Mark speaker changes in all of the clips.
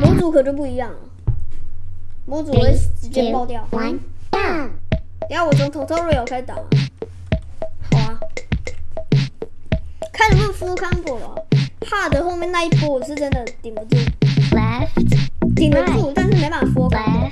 Speaker 1: 模组可就不一样了，模组会直接爆掉。完蛋！等下我从 tutorial 开始打。好啊，看能不能 full combo 了。hard 后面那一波我是真的顶不住，顶得住，但是没办法 full combo。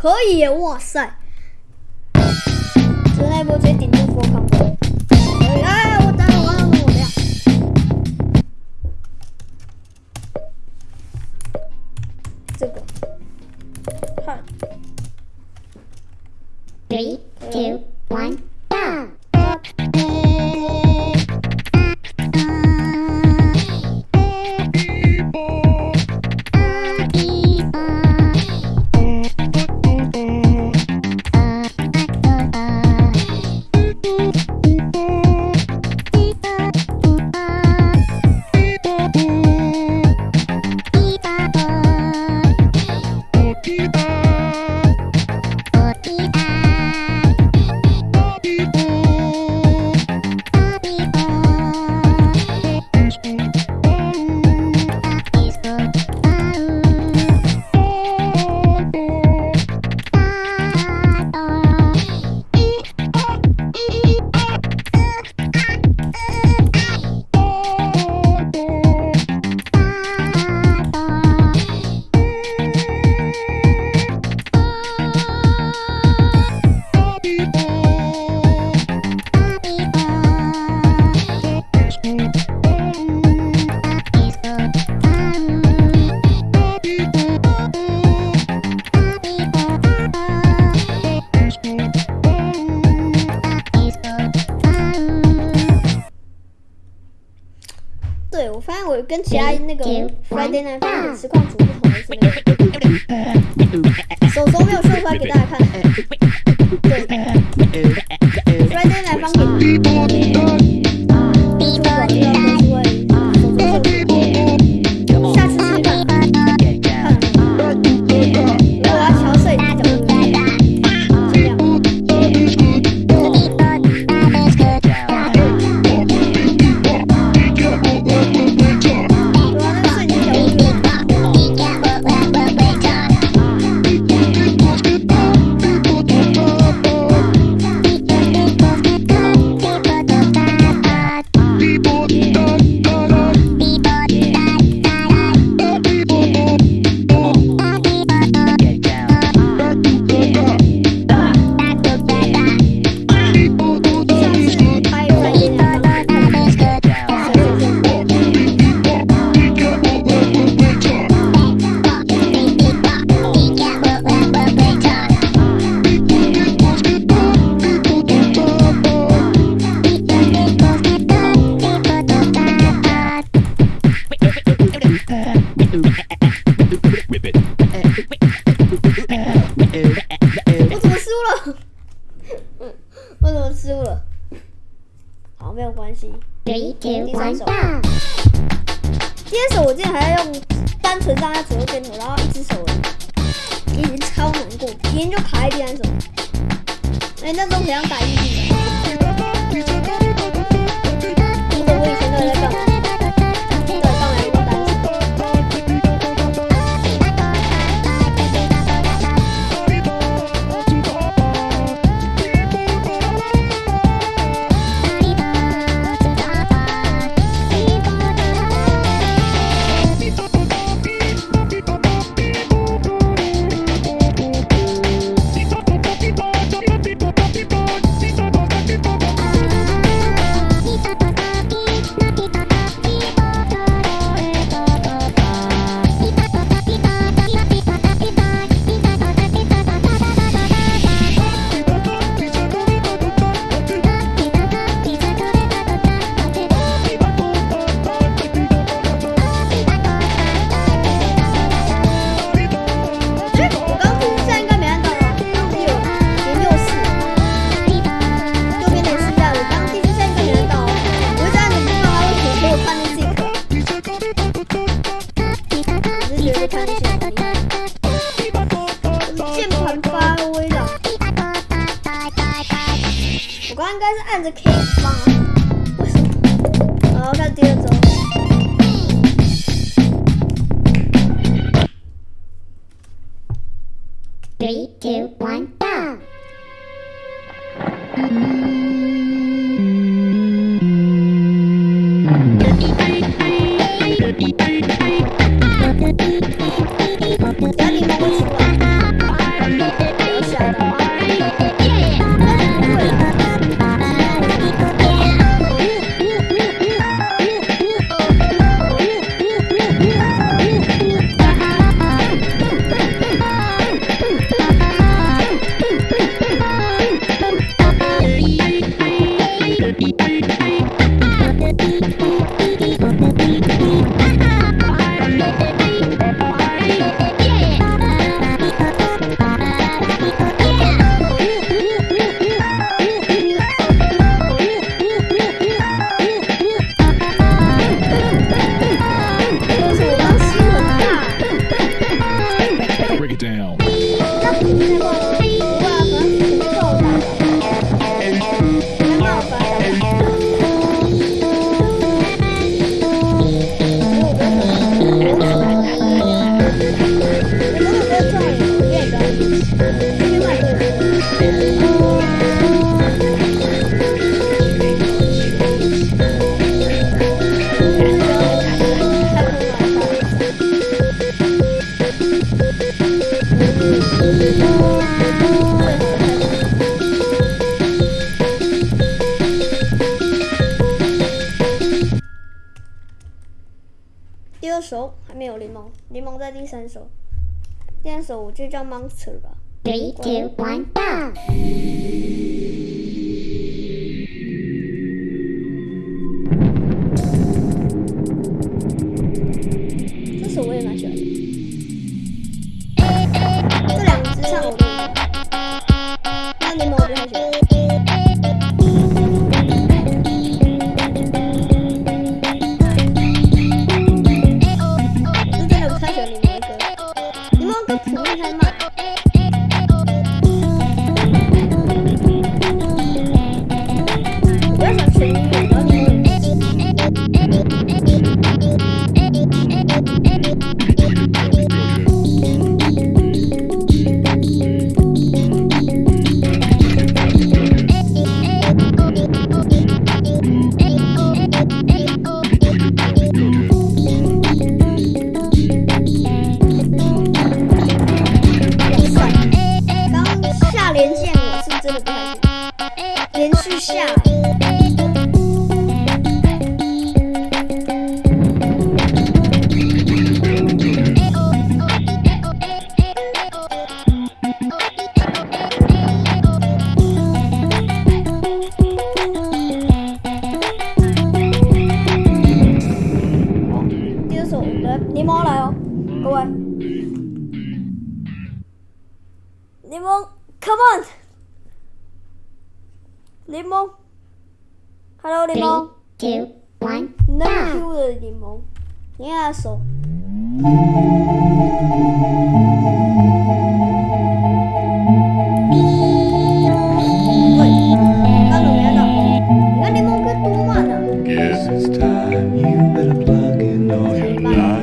Speaker 1: 可以，哇塞！真黑魔直顶住佛康。哎那个 Friday Night Funk 实况组不同的手手没有秀出来给大家看。对，Friday Night Funk。没有关系。第三
Speaker 2: 手，
Speaker 1: 第三手我竟然还要用单纯上下左右颠头，然后一只手，已经超难过，已经就卡在第三手。哎，那都想打一局了。首，还没有柠檬，柠檬在第三首。第二首我就叫 Monster 吧。
Speaker 2: Three, two, one, go.
Speaker 1: 继续下。接着，你们来哦，各位。你们，Come on！Demon Hello Demon Three,
Speaker 2: two, one,
Speaker 1: No kill the Demon Nghe asshole
Speaker 3: Guess it's time. You better plug in all your
Speaker 1: lights.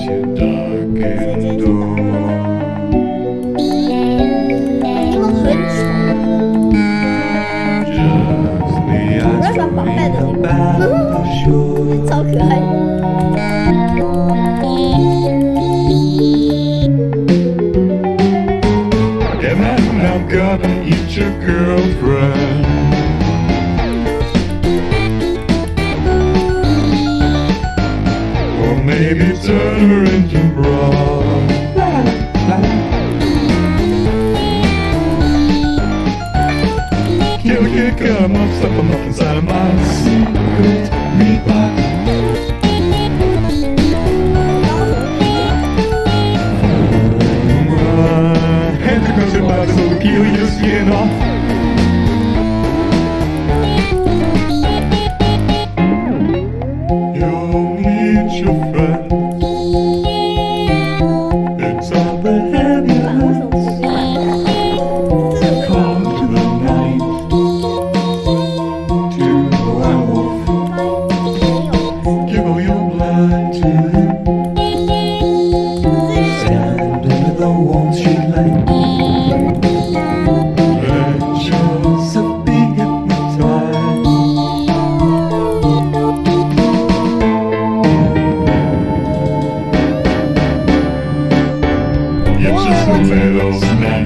Speaker 1: you dark and
Speaker 3: Just the eyes me,
Speaker 1: 超可爱。
Speaker 3: little.